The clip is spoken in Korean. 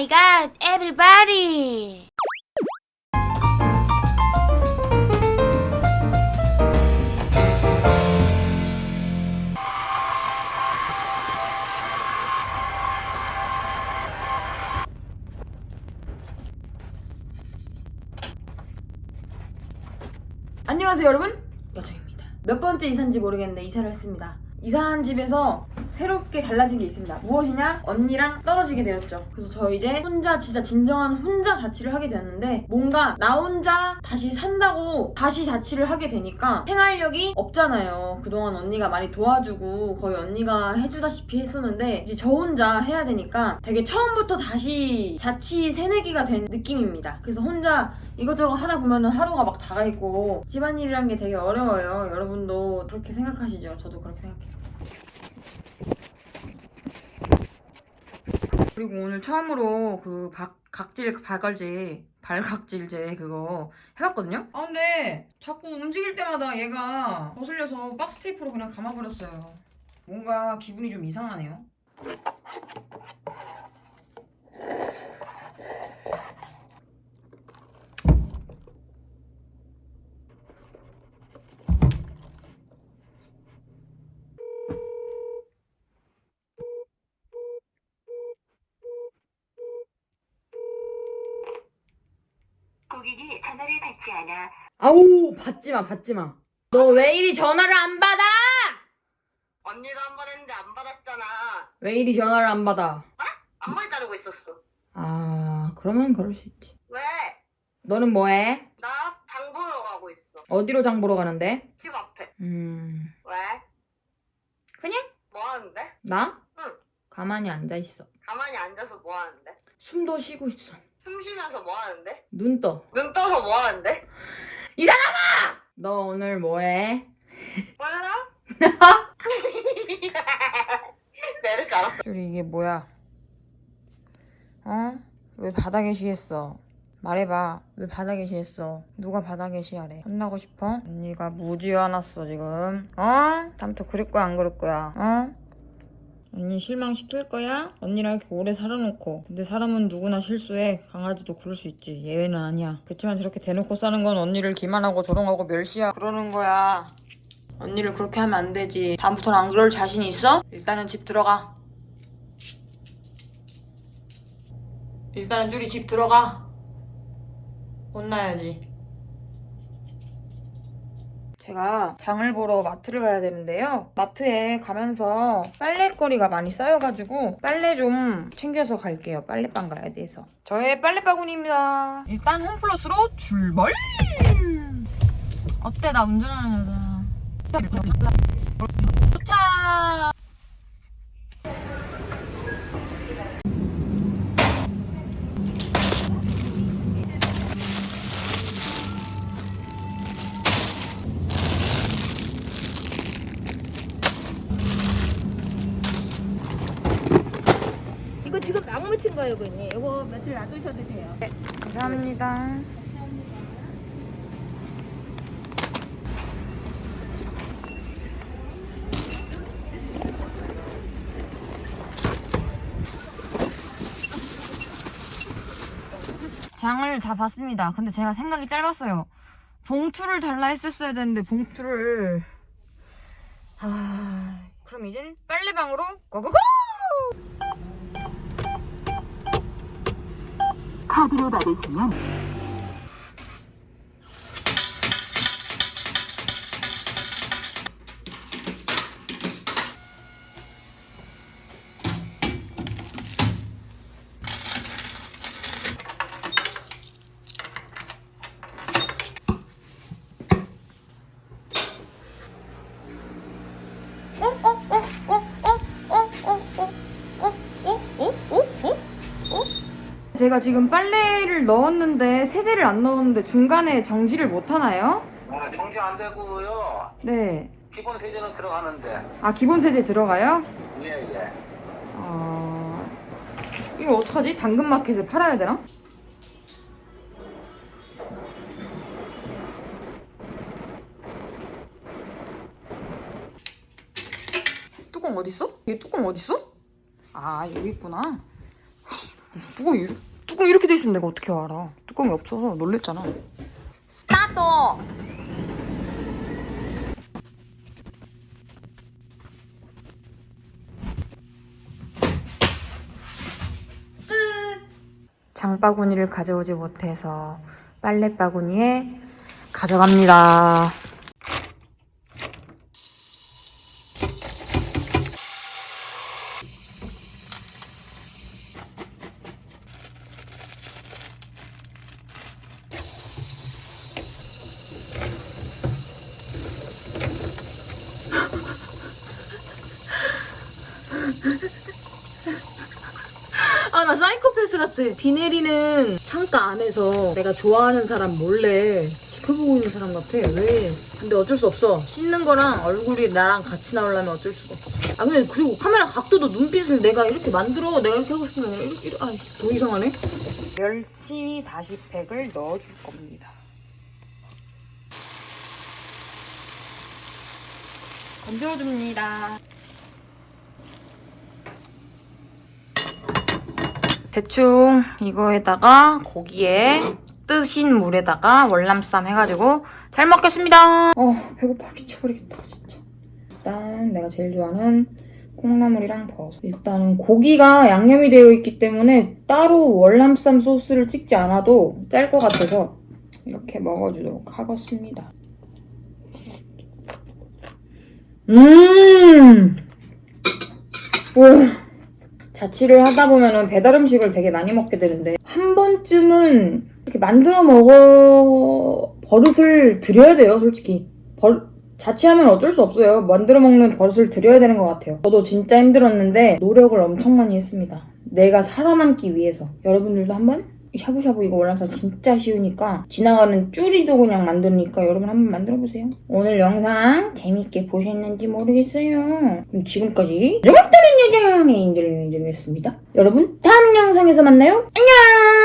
My god, everybody. 안녕하세요 여러분. 여정입니다. 몇 번째 이사인지 모르겠는데 이사를 했습니다 이사한 집에서 새롭게 달라진 게 있습니다. 무엇이냐? 언니랑 떨어지게 되었죠. 그래서 저 이제 혼자 진짜 진정한 혼자 자취를 하게 되었는데 뭔가 나 혼자 다시 산다고 다시 자취를 하게 되니까 생활력이 없잖아요. 그동안 언니가 많이 도와주고 거의 언니가 해주다시피 했었는데 이제 저 혼자 해야 되니까 되게 처음부터 다시 자취 새내기가 된 느낌입니다. 그래서 혼자 이것저것 하다 보면은 하루가 막 다 가 있고 집안일이란 게 되게 어려워요. 여러분도 그렇게 생각하시죠? 저도 그렇게 생각해요. 그리고 오늘 처음으로 그 박, 각질 발갈제 발각질제 그거 해봤거든요? 아 근데 자꾸 움직일 때마다 얘가 거슬려서 박스 테이프로 그냥 감아버렸어요. 뭔가 기분이 좀 이상하네요. 고객이 전화를 받지 않아 아우 받지마 받지마. 너 왜 이리 전화를 안 받아? 언니도 한번 했는데 안 받았잖아 왜 이리 전화를 안 받아? 앞머리 자르고 있었어 아 그러면 그럴 수 있지. 왜? 너는 뭐해? 나 장 보러 가고 있어 어디로 장 보러 가는데? 집 앞에 음 왜? 그냥 뭐 하는데? 나? 응. 가만히 앉아 있어. 가만히 앉아서 뭐 하는데? 숨도 쉬고 있어. 숨 쉬면서 뭐 하는데? 눈 떠. 눈 떠서 뭐 하는데? 너 오늘 뭐해? 몰라? 내를 알아 줄이 이게 뭐야? 어? 왜 바닥에 쉬했어? 말해봐. 왜 바닥에 쉬했어? 누가 바닥에 쉬하래? 혼나고 싶어? 언니가 무지 화났어 지금. 어? 다음부터 그럴 거야 안 그럴 거야? 어? 언니 실망시킬 거야? 언니랑 이렇게 오래 살아놓고. 근데 사람은 누구나 실수해. 강아지도 그럴 수 있지. 예외는 아니야. 그렇지만 저렇게 대놓고 싸는 건 언니를 기만하고 조롱하고 멸시야. 그러는 거야. 언니를 그렇게 하면 안 되지. 다음부터는 안 그럴 자신 있어? 일단은 집 들어가. 일단은 쭈리 집 들어가. 혼나야지 제가 장을 보러 마트를 가야 되는데요. 마트에 가면서 빨래거리가 많이 쌓여가지고 빨래 좀 챙겨서 갈게요. 빨래방 가야 돼서. 저의 빨래바구니입니다. 일단 홈플러스로 출발! 어때 나 운전하는 여자. 도착! 지금 나무 묻힌 거예요, 고객님. 이거 며칠 놔두셔도 돼요. 감사합니다. 장을 다 봤습니다. 근데 제가 생각이 짧았어요. 봉투를 달라 했었어야 되는데 봉투를 아 그럼 이젠 빨래방으로 고고고! 카드로 받으시면 제가 지금 빨래를 넣었는데 세제를 안 넣었는데 중간에 정지를 못 하나요? 아, 정지 안 되고요. 네. 기본 세제는 들어가는데. 아 기본 세제 들어가요? 예, 예. 어... 이거 어떡하지? 당근마켓에 팔아야 되나? 뚜껑 어딨어? 이게 뚜껑 어딨어? 아 여기 있구나 뚜껑 이렇게, 뚜껑 이렇게 돼 있으면 내가 어떻게 알아? 뚜껑이 없어서 놀랬잖아. 스타트! 장바구니를 가져오지 못해서 빨래바구니에 가져갑니다. 아나 사이코패스 같아. 비 내리는 창가 안에서 내가 좋아하는 사람 몰래 지켜보고 있는 사람 같아. 왜? 근데 어쩔 수 없어. 씻는 거랑 얼굴이 나랑 같이 나오려면 어쩔 수가 없어. 아 근데 그리고 카메라 각도도 눈빛을 내가 이렇게 만들어. 내가 이렇게 하고 아니라 이렇게, 이렇게. 아, 더 이상하네. 멸치 다시팩을 넣어줄 겁니다. 건져줍니다. 대충 이거에다가 고기에 뜨신 물에다가 월남쌈 해가지고 잘 먹겠습니다. 어 배고파 미쳐버리겠다 진짜. 일단 내가 제일 좋아하는 콩나물이랑 버섯. 일단은 고기가 양념이 되어 있기 때문에 따로 월남쌈 소스를 찍지 않아도 짤 것 같아서 이렇게 먹어주도록 하겠습니다. 음! 오! 자취를 하다 보면은 배달 음식을 되게 많이 먹게 되는데 한 번쯤은 이렇게 만들어 먹어 버릇을 들여야 돼요 솔직히. 버- 자취하면 어쩔 수 없어요. 만들어 먹는 버릇을 들여야 되는 것 같아요. 저도 진짜 힘들었는데 노력을 엄청 많이 했습니다. 내가 살아남기 위해서. 여러분들도 한번 샤브샤브 이거 월남쌈 진짜 쉬우니까 지나가는 쭈리도 그냥 만드니까 여러분 한번 만들어보세요. 오늘 영상 재밌게 보셨는지 모르겠어요. 그럼 지금까지 여장의 인들을 인정했습니다. 여러분 다음 영상에서 만나요. 안녕